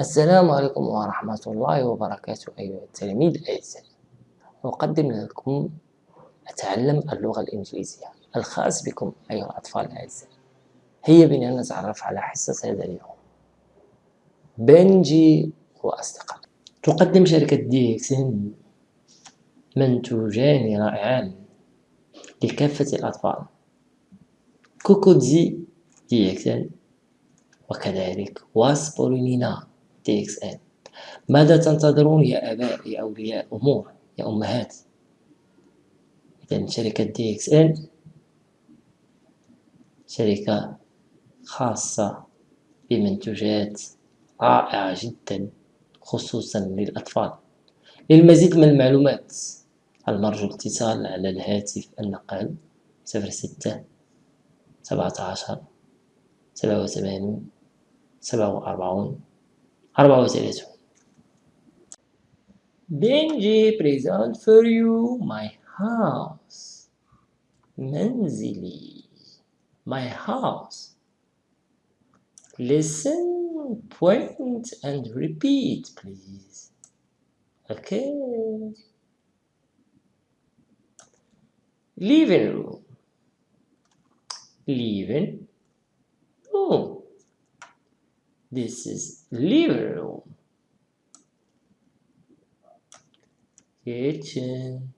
السلام عليكم ورحمة الله وبركاته. أيها التلاميذ الأعزاء أقدم لكم أتعلم اللغة الإنجليزية الخاص بكم أيها الأطفال الأعزاء هيا بنا نتعرف على حصة هذا اليوم. بنجي وأصدقاء. تقدم شركة دي إكسن منتوجان رائعان لكافة الأطفال. كوكودزي دي إكسن وكذلك واسبولينينا TXN ماذا تنتظرون يا آباء يا أولياء أمور يا أمهات؟ إذا شركة دي إكس شركة خاصة بمنتوجات رائعة جدا خصوصا للأطفال. للمزيد من المعلومات المرجو الاتصال على الهاتف النقال 06 17 87 47 Arbauz Erezum. Benji present for you my house. Menzili, my house. Listen, point and repeat, please. Okay. Living room. Living room this is living room. Kitchen.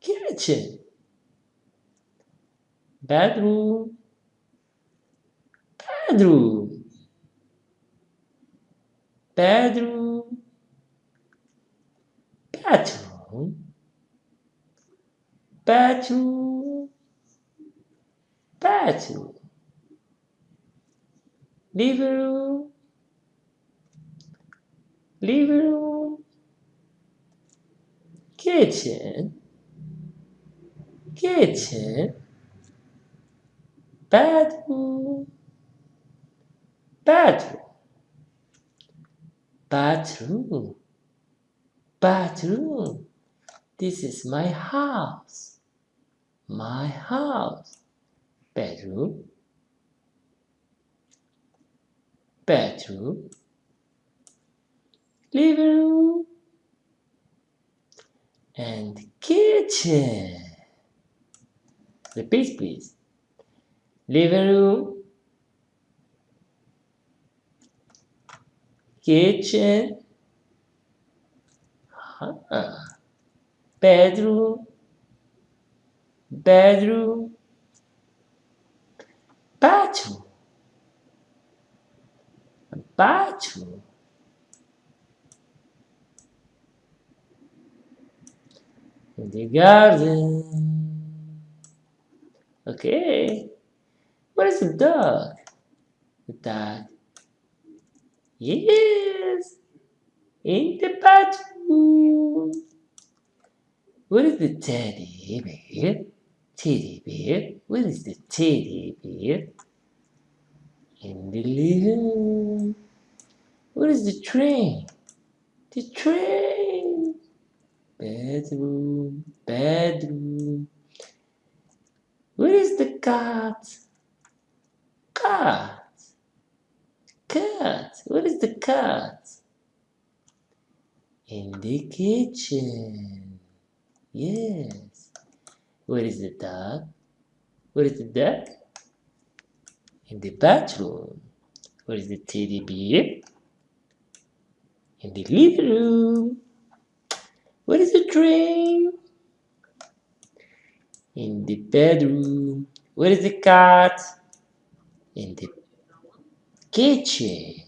Kitchen. Bedroom. Bedroom. Bedroom. Bedroom. Bedroom. Bedroom living room kitchen. Kitchen. Bedroom bedroom bathroom. Bathroom. This is my house. My house. Bedroom bedroom living room and kitchen. Repeat please. Living room kitchen ah, bedroom bedroom bathroom bathroom in the garden. Okay. What is the dog? The dog. Yes. In the bathroom. What is the teddy bear? Teddy bear. What is the teddy bear? In the living room what is the train? The train. Bedroom bedroom. Where is the cat cat cat where is the cat in the kitchen. Yes. Where is the dog where is the dog in the bathroom. Where is the teddy bear in the living room where is the train? In the bedroom. Where is the cat? In the kitchen.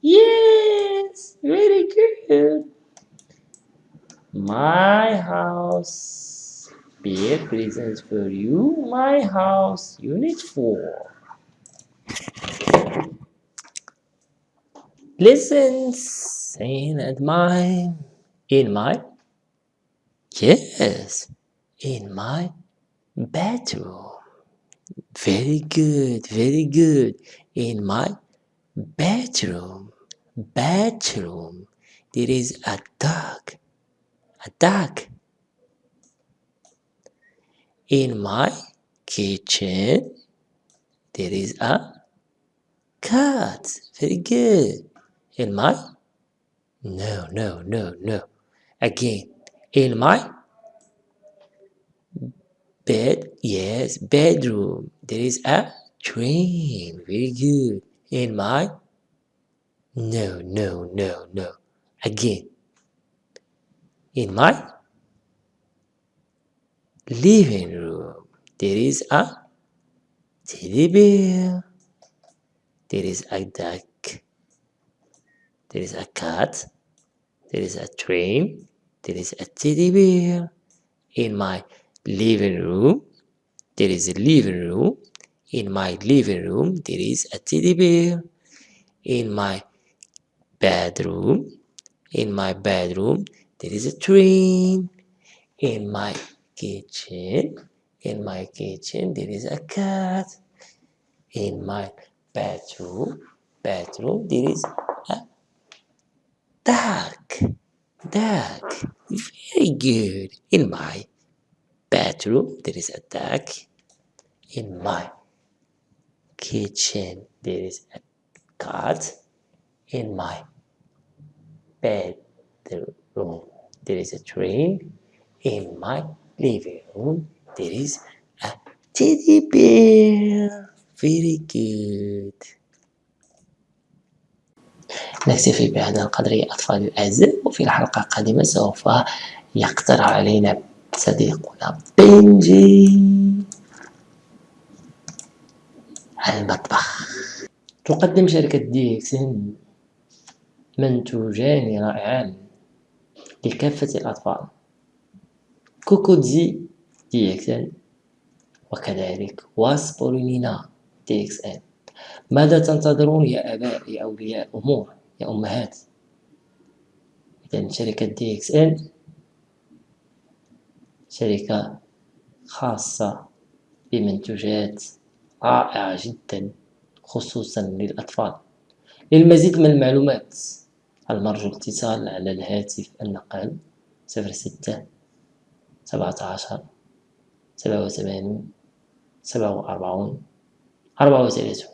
Yes, very good. My house. Bear presents for you. My house, unit 4. Listen, saying at my, in my Yes, in my bedroom. Very good, very good. In my bedroom. Bedroom. There is a dog. A dog. In my kitchen, there is a cat. Very good. In my? No, no, no, no. Again. In my bed. Yes, bedroom. There is a train. Very good. In my? No, no, no, no. Again. In my living room. There is a teddy bear. There is a duck. There is a cat. There is a train. There is a teddy bear. In my living room, there is a living room. In my living room, there is a teddy bear. In my bedroom, in my bedroom, there is a train. In my kitchen, in my kitchen, there is a cat. In my bedroom, bedroom, there is duck. Duck. Very good. In my bedroom, there is a duck. In my kitchen, there is a cat. In my bedroom, there is a train. In my living room, there is a teddy bear. Very good. نكتفي بهذا القدر يا أطفالي الأعزاء وفي الحلقة القادمة سوف يقترح علينا صديقنا بنجي. المطبخ. تقدم شركة دي إكسن منتوجان رائعان لكافة الأطفال. كوكودزي دي إكسن وكذلك واسبولينا دي إكسن ماذا تنتظرون يا آباء يا أولياء أمور يا أمهات. إذا شركة دي إكس إن شركة خاصة بمنتوجات رائعة جدا خصوصا للأطفال. للمزيد من المعلومات المرجو الاتصال على الهاتف النقال صفر ستة سبعة عشر سبعة وثمانون سبعة وأربعون أربعة وثلاثون.